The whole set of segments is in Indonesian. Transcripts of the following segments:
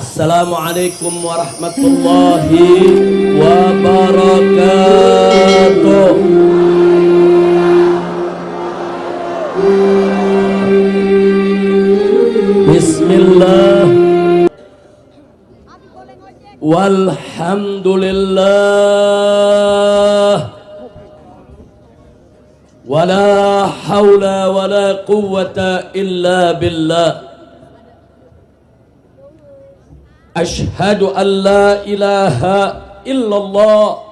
السلام عليكم ورحمة الله وبركاته. بسم الله. والحمد لله. ولا حول ولا قوة إلا بالله. billah Ashhadu an la ilaha illallah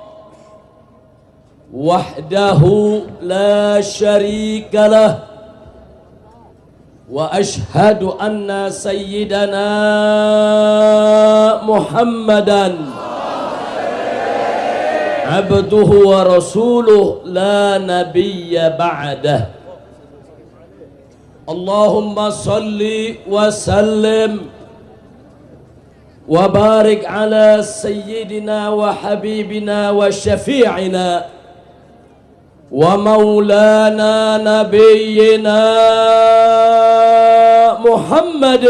Wahdahu la sharika lah واشهد ان سيدنا محمدا عبده ورسوله لا نبي بعده اللهم صل وسلم وبارك على سيدنا وحبيبنا وشفيعنا ومولانا نبينا محمد.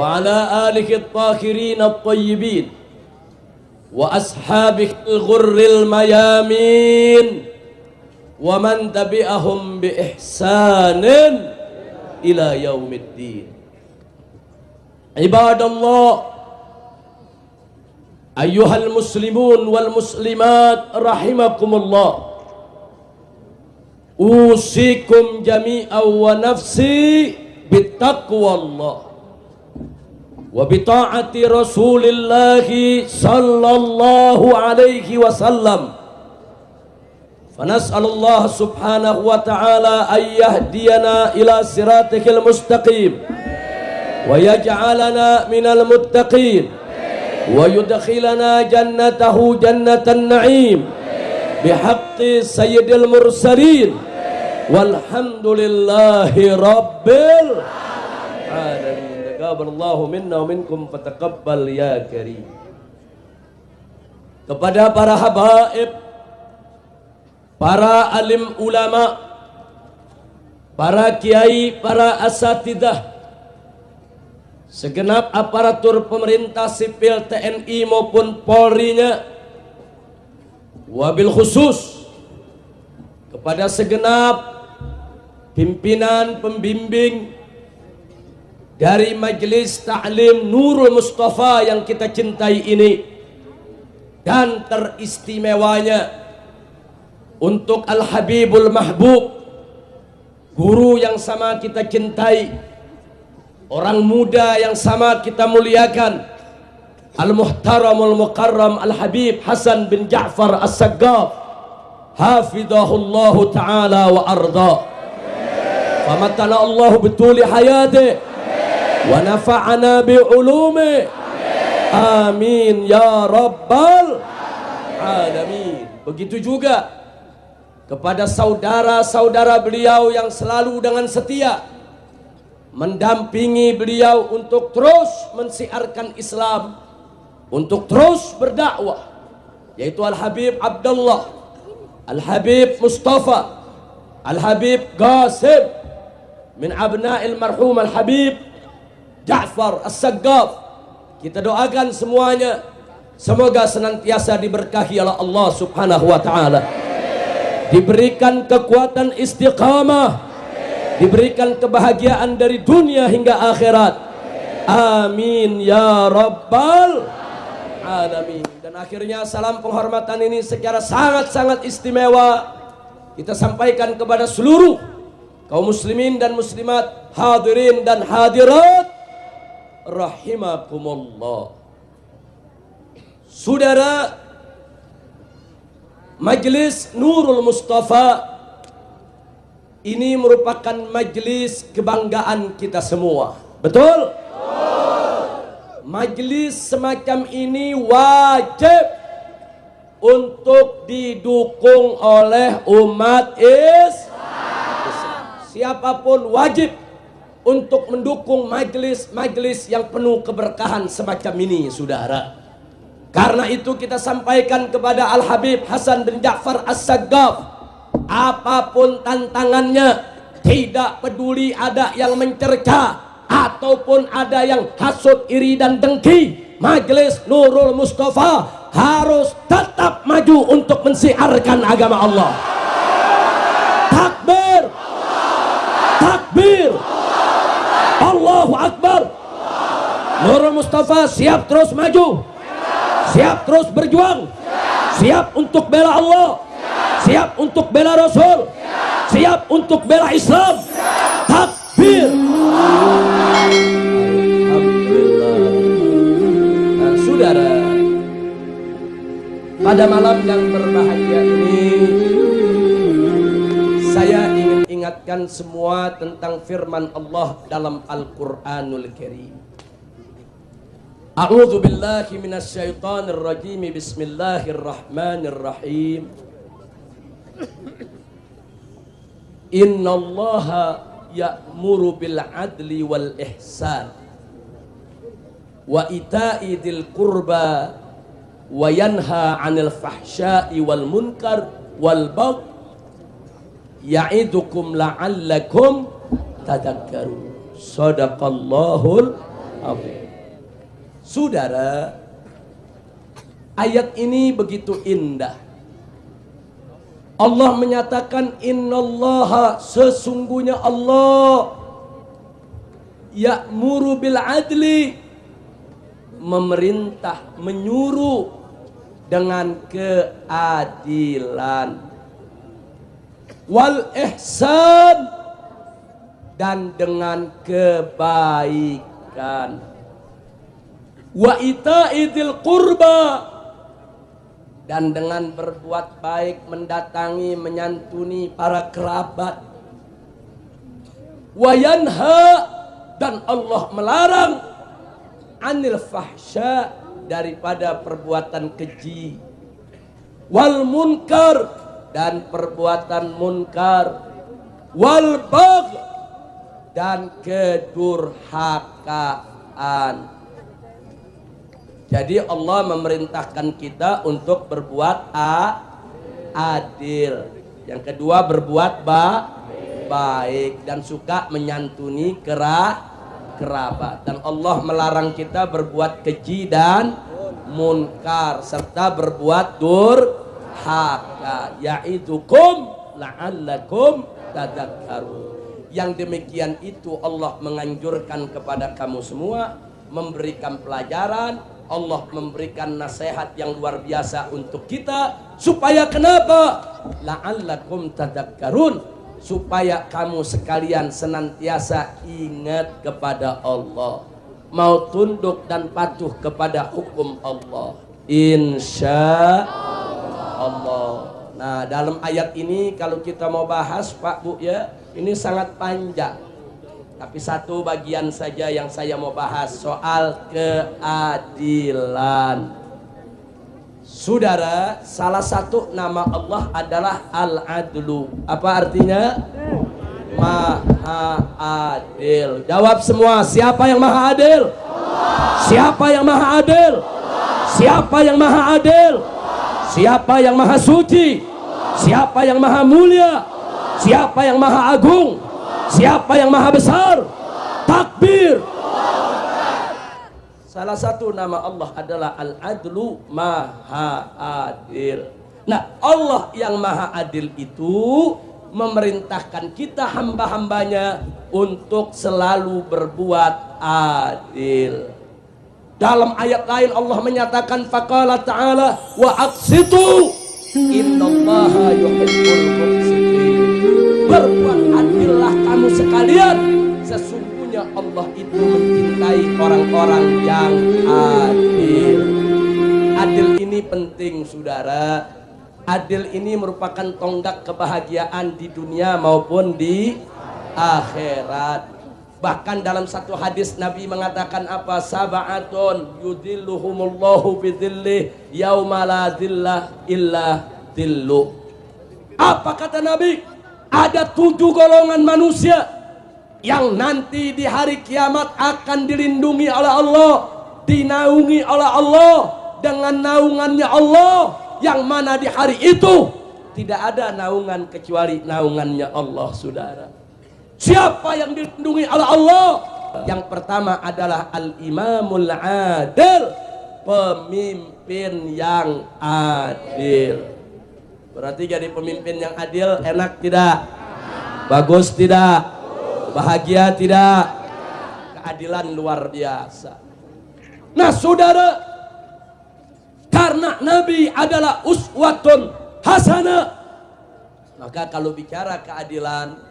وعلى آله الطاهرين الطيبين وأصحابه الغر الميامين ومن تبعهم بإحسان إلى يوم الدين. عباد الله أيها المسلمون والمسلمات رحمكم الله أوصيكم جميعا ونفسي بتقوى الله وبطاعة رسول الله صلى الله عليه وسلم. فنسأل الله سبحانه وتعالى أن يهدينا إلى صراطه المستقيم. ويجعلنا من المتقين ويدخلنا جنته جنة النعيم بحق سيد المرسلين والحمد لله رب العالمين تقبل الله منا ومنكم فتقبل يا كريم kepada para habaib para alim ulama para kiai para asatidah segenap aparatur pemerintah sipil TNI maupun Polri-nya wabil khusus kepada segenap pimpinan pembimbing dari Majelis Ta'lim Nurul Mustafa yang kita cintai ini dan teristimewanya untuk Al-Habibul Mahbub guru yang sama kita cintai orang muda yang sama kita muliakan. Al-Muhtaramul Mukarram Al-Habib Hasan bin Ja'far As-Saggaf Hafidahullahu Ta'ala wa arda. Famatana Allah betuli hayati. Wa nafa'ana bi'ulumi. Amin Ya Rabbal Alamin. Begitu juga kepada saudara-saudara beliau yang selalu dengan setia mendampingi beliau untuk terus mensiarkan Islam untuk terus berdakwah yaitu Al-Habib Abdullah Al-Habib Mustafa Al-Habib Qasim min abna'il marhum Al-Habib Ja'far As-Saggaf. Kita doakan semuanya semoga senantiasa diberkahi oleh Allah Subhanahu wa taala. Diberikan kekuatan istiqamah diberikan kebahagiaan dari dunia hingga akhirat. Amin ya rabbal alamin. Dan akhirnya salam penghormatan ini secara sangat-sangat istimewa kita sampaikan kepada seluruh kaum muslimin dan muslimat hadirin dan hadirat. Rahimakumullah. Saudara Majelis Nurul Mustafa ini merupakan majelis kebanggaan kita semua. Betul? Majelis semacam ini wajib untuk didukung oleh umat Islam. Siapa pun wajib untuk mendukung majelis-majelis yang penuh keberkahan semacam ini, saudara. Karena itu kita sampaikan kepada Al-Habib Hasan bin Ja'far As-Saggaf apa pun tantangannya tidak peduli ada yang mencerca ataupun ada yang hasut iri dan dengki majelis Nurul Mustafa harus tetap maju untuk mensiarkan agama Allah. Takbir! Takbir! Allahu Akbar! Nurul Mustafa siap terus maju siap terus berjuang siap untuk bela Allah siap untuk bela Rasul? Siap untuk bela Islam? Takbir. Alhamdulillah. Nah, saudara pada malam yang berbahagia ini saya ingin ingatkan semua tentang firman Allah dalam Al-Quranul Karim. A'udzu billahi minasyaitonir rajim Bismillahirrahmanirrahim Innallaha ya'muru bil adli wal ihsan wa ita'i dzil qurba wa yanha 'anil fahsya'i wal munkar wal bagh ya'idukum la'allakum tadakkarun sadaqallahul azim. Saudara ayat ini begitu indah Allah menyatakan innallaha sesungguhnya Allah ya'muru bil adli. Memerintah menyuruh dengan keadilan. Wal ihsan dan dengan kebaikan. Wa ita'idil qurba dan dengan berbuat baik mendatangi menyantuni para kerabat. Wayanha dan Allah melarang anil fahsya daripada perbuatan keji. Wal munkar dan perbuatan munkar. Wal bagh dan kedurhakaan jadi Allah memerintahkan kita untuk berbuat a, adil. Yang kedua berbuat ba, baik dan suka menyantuni kera, kerabat. Dan Allah melarang kita berbuat keji dan munkar serta berbuat durhaka. Yaidukum la'allakum tadakkarun. Yang demikian itu Allah menganjurkan kepada kamu semua memberikan pelajaran Allah memberikan nasihat yang luar biasa untuk kita. Supaya kenapa? La'allakum tadakkarun supaya kamu sekalian senantiasa ingat kepada Allah. Mau tunduk dan patuh kepada hukum Allah. Insya Allah. Nah dalam ayat ini kalau kita mau bahas Pak Bu ya ini sangat panjang tapi satu bagian saja yang saya mau bahas soal keadilan. Saudara, salah satu nama Allah adalah Al-Adlu. Apa artinya? Maha adil. Jawab semua, siapa yang maha adil? Siapa yang maha adil? Siapa yang maha adil? Siapa yang maha suci? Siapa yang maha mulia? Siapa yang maha agung? Siapa yang maha besar? Takbir. Salah satu nama Allah adalah Al-Adlu Maha Adil. Nah, Allah yang Maha Adil itu memerintahkan kita hamba-hambanya untuk selalu berbuat adil. Dalam ayat lain Allah menyatakan faqala ta'ala wa aqsitu innallaha yuhibbul muqsitin. Berbuat adillah kamu sekalian sesungguhnya Allah itu mencintai orang-orang yang adil adil ini penting saudara adil ini merupakan tonggak kebahagiaan di dunia maupun di akhirat bahkan dalam satu hadis Nabi mengatakan apa sabaatun yudilluhumullahu bidhillih yauma la illa dillu apa kata Nabi ada tujuh golongan manusia yang nanti di hari kiamat akan dilindungi oleh Allah, dinaungi oleh Allah dengan naungannya Allah yang mana di hari itu tidak ada naungan kecuali naungannya Allah saudara siapa yang dilindungi oleh Allah Yang pertama adalah al-imamul adil, pemimpin yang adil. Berarti jadi pemimpin yang adil enak tidak? Bagus tidak? Bahagia tidak? Keadilan luar biasa. Nah, Saudara, karena Nabi adalah uswatun hasanah, maka kalau bicara keadilan,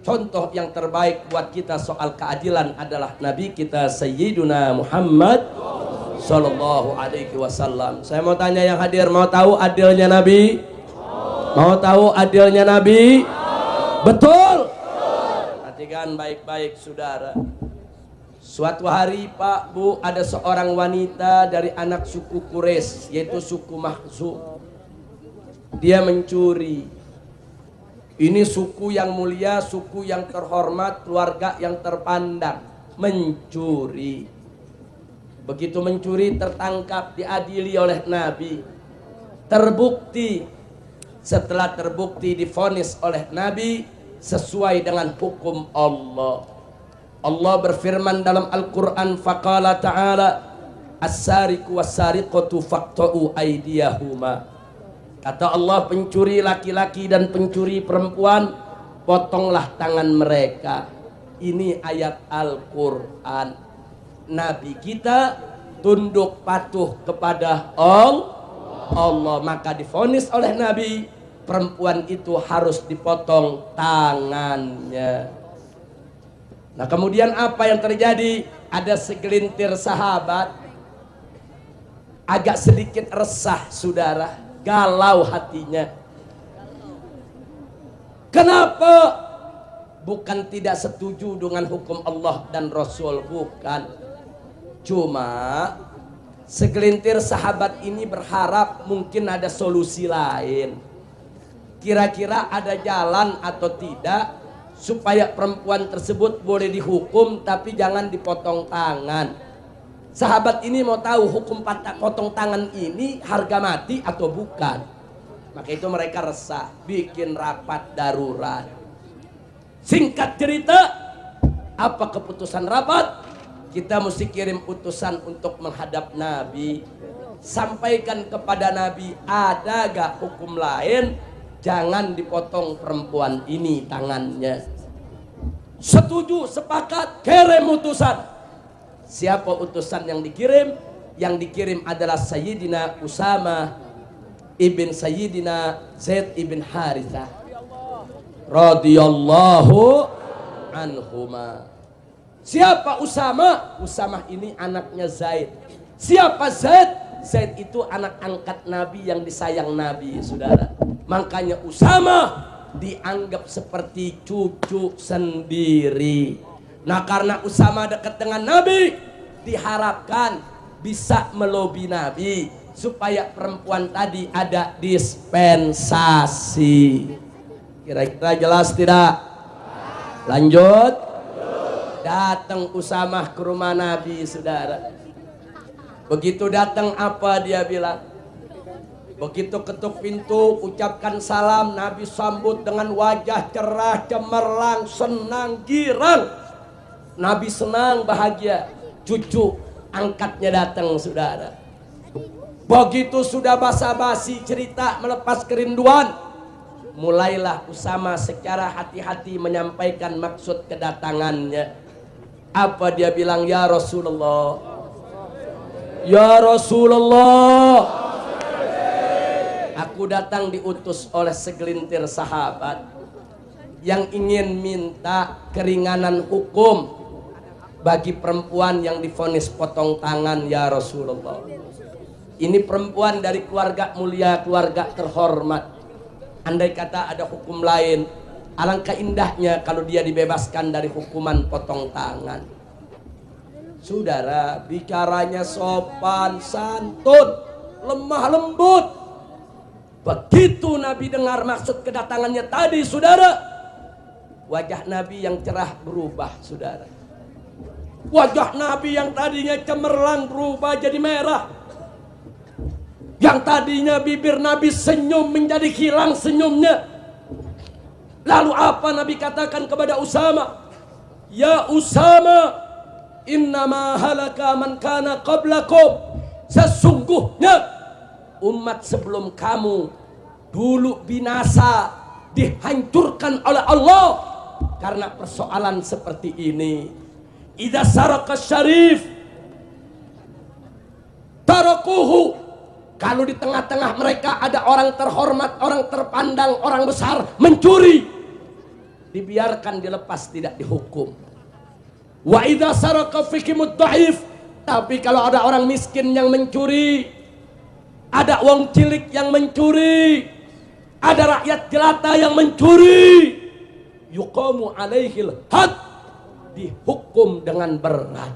contoh yang terbaik buat kita soal keadilan adalah Nabi kita Sayyiduna Muhammad Sallallahu Alaihi Wasallam. Saya mau tanya yang hadir, mau tahu adilnya Nabi? Mau tahu adilnya Nabi? Betul. Perhatikan baik-baik, saudara. Suatu hari Pak Bu ada seorang wanita dari anak suku Quraisy yaitu suku Mahzum. Dia mencuri. Ini suku yang mulia, suku yang terhormat, keluarga yang terpandang. Mencuri. Begitu mencuri tertangkap, diadili oleh Nabi. Terbukti. Setelah terbukti difonis oleh Nabi sesuai dengan hukum Allah. Allah berfirman dalam Al-Quran faqala ta'ala as-sariqu was-sariqatu faqta'u kata Allah pencuri laki-laki dan pencuri perempuan potonglah tangan mereka. Ini ayat Al-Quran. Nabi kita tunduk patuh kepada Allah. Allah maka difonis oleh Nabi perempuan itu harus dipotong tangannya Nah kemudian apa yang terjadi? Ada segelintir sahabat agak sedikit resah saudara, galau hatinya. Kenapa? Bukan tidak setuju dengan hukum Allah dan Rasul, bukan. Cuma segelintir sahabat ini berharap mungkin ada solusi lain. Kira-kira ada jalan atau tidak supaya perempuan tersebut boleh dihukum tapi jangan dipotong tangan. Sahabat ini mau tahu hukum potong tangan ini harga mati atau bukan. Maka itu mereka resah, bikin rapat darurat. Singkat cerita, apa keputusan rapat? Kita mesti kirim utusan untuk menghadap Nabi. Sampaikan kepada Nabi, ada gak hukum lain jangan dipotong perempuan ini tangannya. Setuju, sepakat, kirim utusan. Siapa utusan yang dikirim? Yang dikirim adalah Sayyidina Usama ibn Sayyidina Zaid ibn Harithah radhiyallahu anhuma. Siapa Usama? Usama ini anaknya Zaid. Siapa Zaid? Zaid itu anak angkat Nabi yang disayang Nabi, saudara. Makanya Usama dianggap seperti cucu sendiri. Nah karena Usama dekat dengan Nabi, diharapkan bisa melobi Nabi supaya perempuan tadi ada dispensasi. Kira-kira jelas tidak? Lanjut. Datang Usama ke rumah Nabi, saudara. Begitu datang apa dia bilang? Begitu ketuk pintu, ucapkan salam, Nabi sambut dengan wajah cerah, cemerlang, senang, girang. Nabi senang, bahagia. Cucu angkatnya datang, saudara. Begitu sudah basa-basi cerita melepas kerinduan, mulailah Usama secara hati-hati menyampaikan maksud kedatangannya. Apa dia bilang, ya Rasulullah? Ya Rasulullah aku datang diutus oleh segelintir sahabat yang ingin minta keringanan hukum bagi perempuan yang difonis potong tangan ya Rasulullah. Ini perempuan dari keluarga mulia, keluarga terhormat. Andai kata ada hukum lain, alangkah indahnya kalau dia dibebaskan dari hukuman potong tangan. Saudara, bicaranya sopan, santun, lemah lembut, Begitu Nabi dengar maksud kedatangannya tadi, saudara, wajah Nabi yang cerah berubah, saudara. Wajah Nabi yang tadinya cemerlang berubah jadi merah. Yang tadinya bibir Nabi senyum menjadi hilang senyumnya. Lalu apa Nabi katakan kepada Usama? Ya Usama, innama halaka man kana qablakum sesungguhnya umat sebelum kamu. Dulu binasa dihancurkan oleh Allah karena persoalan seperti ini. Idza saraka syarif tarakuhu. Kalau di tengah-tengah mereka ada orang terhormat, orang terpandang, orang besar mencuri dibiarkan dilepas tidak dihukum. Wa idza saraka fikimud dhaif tapi kalau ada orang miskin yang mencuri ada wong cilik yang mencuri ada rakyat jelata yang mencuri yuqamu alaihil had dihukum dengan berat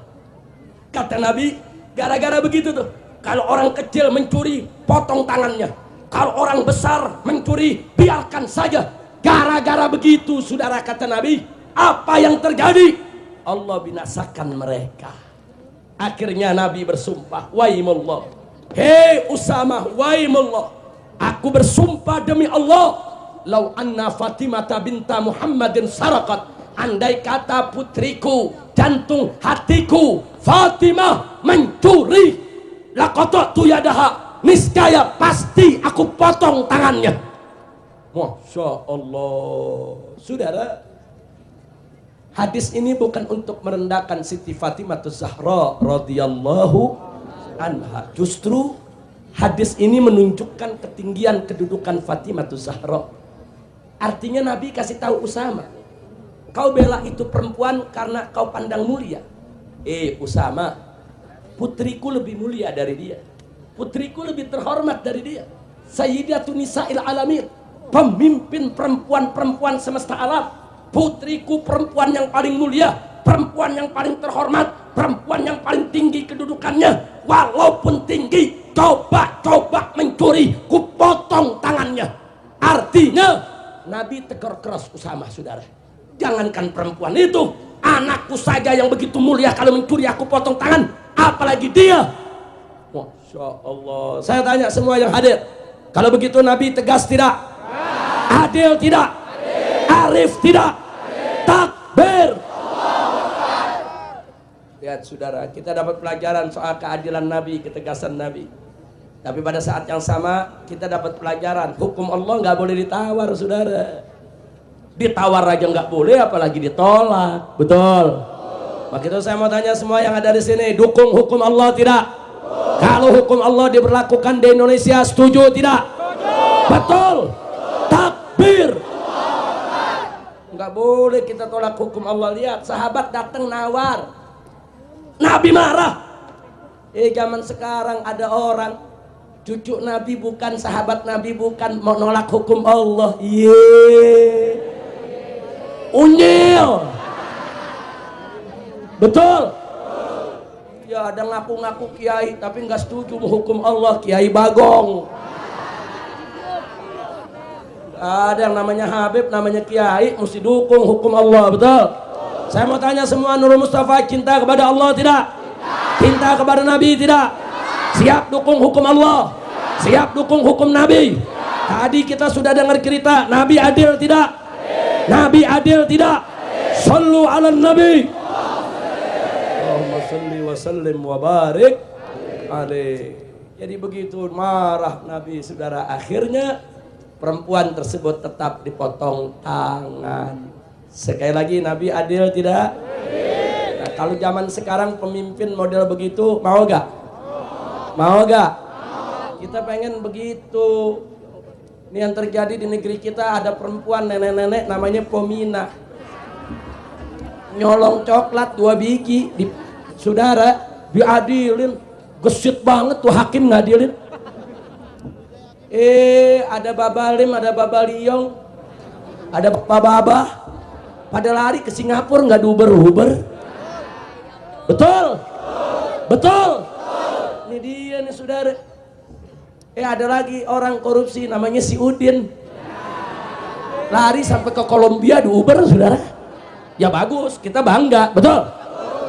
kata Nabi gara-gara begitu tuh kalau orang kecil mencuri potong tangannya kalau orang besar mencuri biarkan saja Gara-gara begitu saudara kata Nabi, apa yang terjadi? Allah binasakan mereka. Akhirnya Nabi bersumpah, Waimullah. Hei Usamah, Waimullah. Aku bersumpah demi Allah. Lau anna Fatimah binta Muhammadin sarakat. Andai kata putriku, jantung hatiku, Fatimah mencuri. Lakotok tu yadaha. Niscaya pasti aku potong tangannya. Masya Allah Saudara Hadis ini bukan untuk merendahkan Siti Fatimah Zahra radhiyallahu anha. Justru hadis ini menunjukkan ketinggian kedudukan Fatimah Zahra. Artinya Nabi kasih tahu Usama, kau bela itu perempuan karena kau pandang mulia. Eh Usama, putriku lebih mulia dari dia. Putriku lebih terhormat dari dia. Sayyidatun Nisa'il Alamin pemimpin perempuan-perempuan semesta alam putriku perempuan yang paling mulia perempuan yang paling terhormat perempuan yang paling tinggi kedudukannya walaupun tinggi coba-coba mencuri ku potong tangannya artinya Nabi tegur keras Usama saudara jangankan perempuan itu anakku saja yang begitu mulia kalau mencuri aku potong tangan apalagi dia Masya Allah saya tanya semua yang hadir kalau begitu Nabi tegas tidak Adil tidak? Arif tidak? Takbir. Lihat saudara, kita dapat pelajaran soal keadilan Nabi, ketegasan Nabi. Tapi pada saat yang sama kita dapat pelajaran hukum Allah nggak boleh ditawar, saudara. Ditawar aja nggak boleh, apalagi ditolak. Betul. Maka itu saya mau tanya semua yang ada di sini, dukung hukum Allah tidak? Kalau hukum Allah diberlakukan di Indonesia, setuju tidak? Betul takbir nggak boleh kita tolak hukum Allah lihat sahabat datang nawar Nabi marah. Eh zaman sekarang ada orang cucu Nabi bukan sahabat Nabi bukan mau nolak hukum Allah. Iya. Unyil. Betul? Ya ada ngaku-ngaku kiai tapi nggak setuju hukum Allah. Kiai bagong. Ada yang namanya Habib, namanya Kiai, mesti dukung hukum Allah, betul? Saya mau tanya semua Nurul Mustafa cinta kepada Allah tidak? Cinta kepada Nabi tidak? Siap dukung hukum Allah? Siap dukung hukum Nabi? Tadi kita sudah dengar cerita, Nabi adil tidak? Nabi adil tidak? Sallu ala Nabi. Allahumma salli wa sallim wa barik. Jadi begitu marah Nabi saudara akhirnya perempuan tersebut tetap dipotong tangan. Sekali lagi Nabi adil tidak? Nah, kalau zaman sekarang pemimpin model begitu mau gak? Mau gak? Kita pengen begitu. Ini yang terjadi di negeri kita ada perempuan nenek-nenek namanya Pomina. Nyolong coklat dua biji di saudara diadilin. Gesit banget tuh hakim ngadilin Eh, ada Babalim, ada Babaliong, ada Bababa. Pada lari ke Singapura nggak diuber-uber. Betul? Betul? Ini dia nih saudara. Eh ada lagi orang korupsi namanya si Udin. Lari sampai ke Kolombia di Uber saudara. Ya bagus, kita bangga, betul?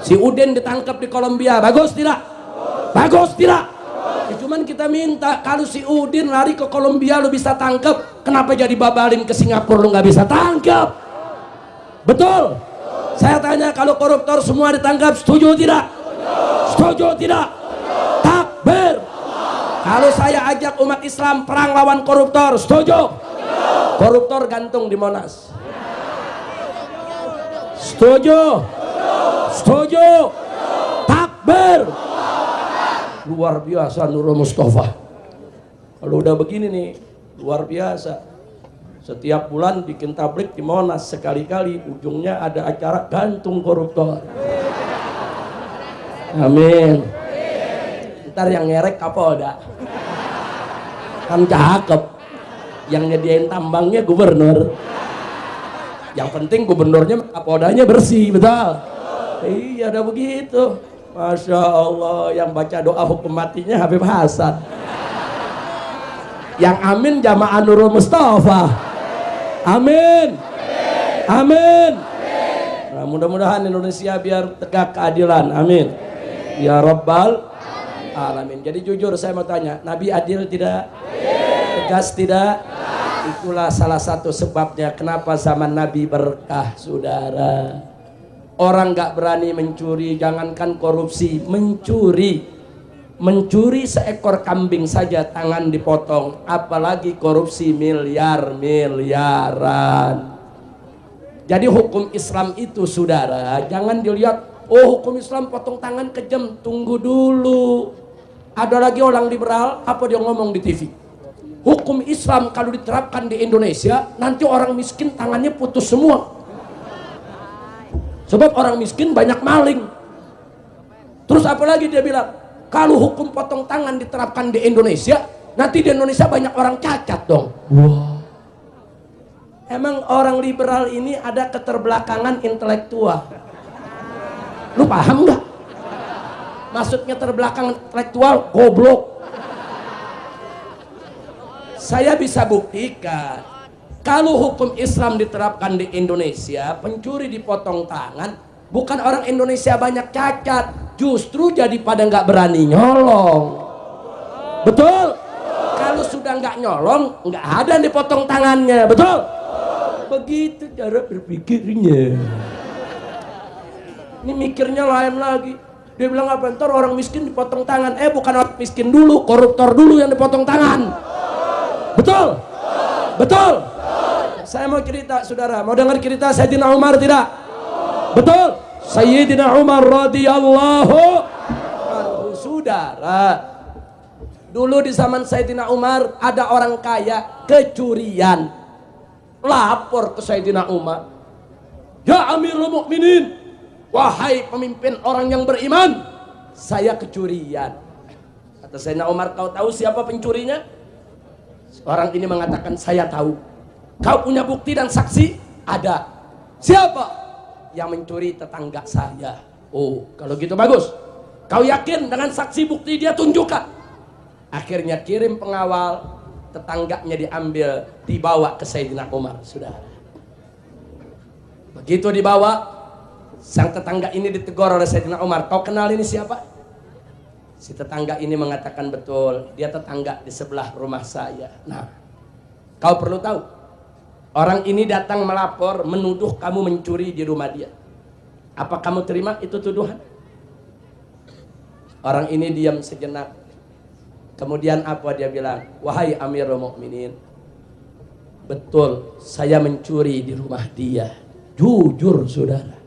Si Udin ditangkap di Kolombia, bagus tidak? Bagus tidak? Ya, cuman kita minta kalau si Udin lari ke Kolombia lu bisa tangkap, kenapa jadi babalin ke Singapura lu nggak bisa tangkap? Betul? Saya tanya kalau koruptor semua ditangkap, setuju tidak? Setuju tidak? Takbir. Kalau saya ajak umat Islam perang lawan koruptor, setuju? Koruptor gantung di Monas. Setuju? Setuju? Takbir. Luar biasa Nurul Mustafa. Kalau udah begini nih, luar biasa. Setiap bulan bikin tablik di Monas sekali-kali ujungnya ada acara gantung koruptor. Amin. Ntar yang ngerek Kapolda. Kan cakep. Yang nyediain tambangnya gubernur. Yang penting gubernurnya Kapoldanya bersih, betul. Iya, ada begitu. Masya Allah, yang baca doa hukum matinya Habib Hasan. Yang amin jamaah Nurul Mustafa. Amin. Amin. Nah, mudah-mudahan Indonesia biar tegak keadilan. Amin. Ya Rabbal Alamin. Jadi jujur saya mau tanya, Nabi adil tidak? Tegas tidak? Itulah salah satu sebabnya kenapa zaman Nabi berkah, saudara. Orang gak berani mencuri, jangankan korupsi, mencuri. Mencuri seekor kambing saja tangan dipotong, apalagi korupsi miliar-miliaran. Jadi hukum Islam itu saudara, jangan dilihat, oh hukum Islam potong tangan kejam, tunggu dulu. Ada lagi orang liberal, apa dia ngomong di TV? hukum Islam kalau diterapkan di Indonesia nanti orang miskin tangannya putus semua sebab orang miskin banyak maling terus apalagi dia bilang kalau hukum potong tangan diterapkan di Indonesia nanti di Indonesia banyak orang cacat dong. Wow. emang orang liberal ini ada keterbelakangan intelektual? Lu paham nggak? Maksudnya terbelakang intelektual goblok. Saya bisa buktikan kalau hukum Islam diterapkan di Indonesia pencuri dipotong tangan bukan orang Indonesia banyak cacat justru jadi pada nggak berani nyolong betul kalau sudah nggak nyolong nggak ada yang dipotong tangannya betul begitu cara berpikirnya ini mikirnya lain lagi dia bilang apa ntar orang miskin dipotong tangan eh bukan orang miskin dulu koruptor dulu yang dipotong tangan Betul? Betul? Saya mau cerita, saudara. Mau dengar cerita Sayyidina Umar tidak? Betul? Sayyidina Umar radhiyallahu anhu. Saudara, dulu di zaman Sayyidina Umar ada orang kaya kecurian. Lapor ke Sayyidina Umar. Ya Amirul Mukminin, wahai pemimpin orang yang beriman, saya kecurian. Kata Sayyidina Umar, kau tahu siapa pencurinya? Orang ini mengatakan saya tahu. Kau punya bukti dan saksi? Ada. Siapa? Yang mencuri tetangga saya. Oh, kalau gitu bagus. Kau yakin dengan saksi bukti dia tunjukkan? Akhirnya kirim pengawal, tetangganya diambil, dibawa ke Sayyidina Umar, sudah. Begitu dibawa, sang tetangga ini ditegur oleh Sayyidina Umar. Kau kenal ini siapa? Si tetangga ini mengatakan betul, dia tetangga di sebelah rumah saya. Nah, kau perlu tahu, orang ini datang melapor, menuduh kamu mencuri di rumah dia. Apa kamu terima itu tuduhan? Orang ini diam sejenak. Kemudian apa dia bilang? Wahai Amirul Mukminin, betul saya mencuri di rumah dia. Jujur, saudara.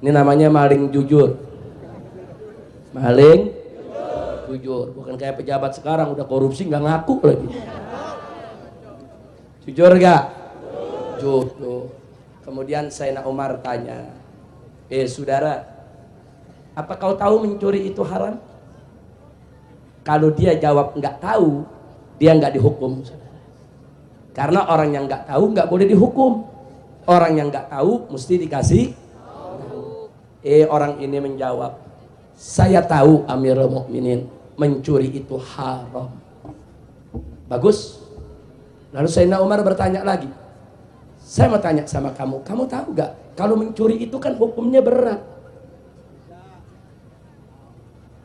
Ini namanya maling jujur maling jujur bukan kayak pejabat sekarang udah korupsi nggak ngaku lagi jujur gak? Jujur kemudian Sayyidina Umar tanya eh saudara apa kau tahu mencuri itu haram? Kalau dia jawab nggak tahu dia nggak dihukum. Karena orang yang nggak tahu nggak boleh dihukum. Orang yang nggak tahu mesti dikasih. Eh orang ini menjawab saya tahu Amirul Mukminin mencuri itu haram. Bagus. Lalu Sayyidina Umar bertanya lagi. Saya mau tanya sama kamu, kamu tahu gak? Kalau mencuri itu kan hukumnya berat.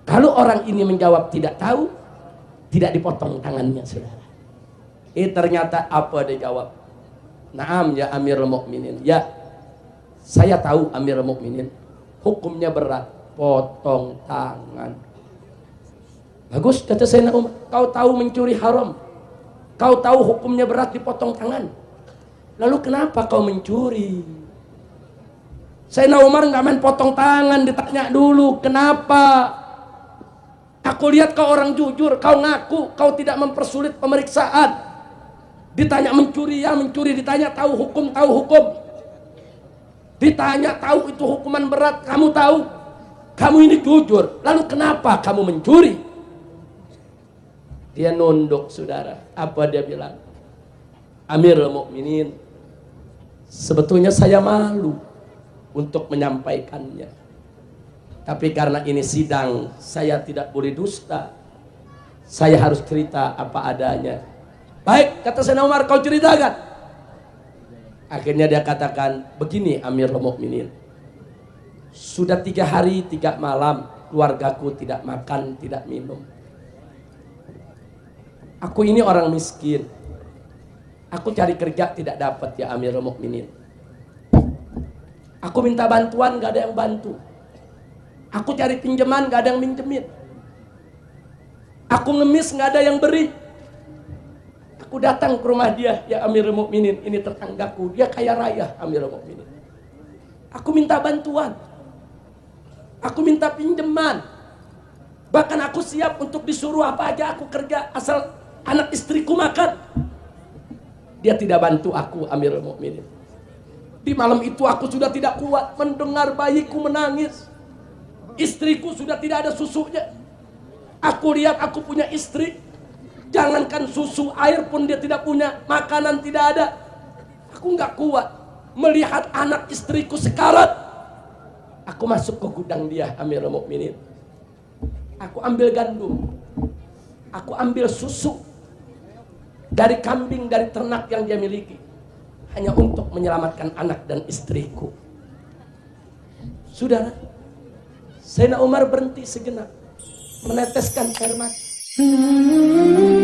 Kalau orang ini menjawab tidak tahu, tidak dipotong tangannya, saudara. Eh ternyata apa dia jawab? Naam ya Amirul Mukminin. Ya, Saya tahu Amir Mukminin hukumnya berat, potong tangan. Bagus kata saya Umar, kau tahu mencuri haram. Kau tahu hukumnya berat dipotong tangan. Lalu kenapa kau mencuri? Saya Umar nggak main potong tangan, ditanya dulu kenapa. Aku lihat kau orang jujur, kau ngaku, kau tidak mempersulit pemeriksaan. Ditanya mencuri ya mencuri, ditanya tahu hukum tahu hukum. Ditanya tahu itu hukuman berat, kamu tahu? Kamu ini jujur, lalu kenapa kamu mencuri? Dia nunduk saudara. Apa dia bilang? Amirul Mukminin, sebetulnya saya malu untuk menyampaikannya. Tapi karena ini sidang, saya tidak boleh dusta. Saya harus cerita apa adanya. Baik, kata Sayyidina Umar, kau ceritakan. Akhirnya dia katakan, begini Amirul Mukminin. Sudah tiga hari, tiga malam, keluargaku tidak makan, tidak minum. Aku ini orang miskin. Aku cari kerja tidak dapat ya Amirul Mukminin. Aku minta bantuan gak ada yang bantu. Aku cari pinjaman gak ada yang minjemin. Aku ngemis gak ada yang beri. Aku datang ke rumah dia, ya Amirul Mukminin, ini tetanggaku, dia kaya raya Amirul Mukminin. Aku minta bantuan. Aku minta pinjaman. Bahkan aku siap untuk disuruh apa aja aku kerja asal anak istriku makan. Dia tidak bantu aku Amirul Mukminin. Di malam itu aku sudah tidak kuat mendengar bayiku menangis. Istriku sudah tidak ada susunya. Aku lihat aku punya istri Jangankan susu, air pun dia tidak punya, makanan tidak ada. Aku nggak kuat melihat anak istriku sekarat. Aku masuk ke gudang dia, Amirul Mukminin. Aku ambil gandum. Aku ambil susu dari kambing, dari ternak yang dia miliki. Hanya untuk menyelamatkan anak dan istriku. Saudara, Sayyidina Umar berhenti sejenak. Meneteskan air mata.